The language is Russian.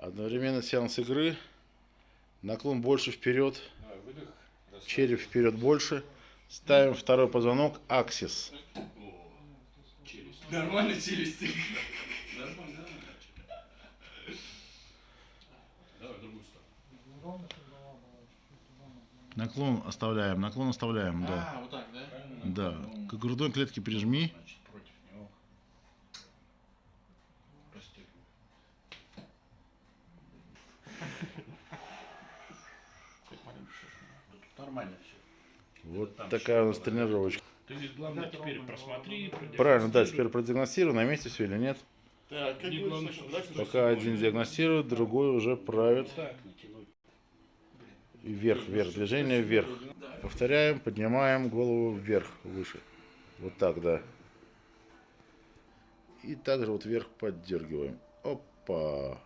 Одновременно сеанс игры. Наклон больше вперед. Череп вперед больше. Ставим второй позвонок. Аксис. Нормально челюсти. Нормально, нормально. Давай в другую сторону. Наклон оставляем. Наклон оставляем. Да. А, вот так, да? Да. К грудной клетке прижми. Значит, Нормально все. Вот такая у нас тренировочка. Ты главное теперь просмотри. Правильно, да, теперь продиагностируй, на месте все или нет. Так, как Не главное, чтобы- да, что Пока один диагностирует, другой уже правит. Так. И вверх, вверх, движение вверх. Повторяем, поднимаем голову вверх, выше. Вот так, да. И также вот вверх поддергиваем. Опа.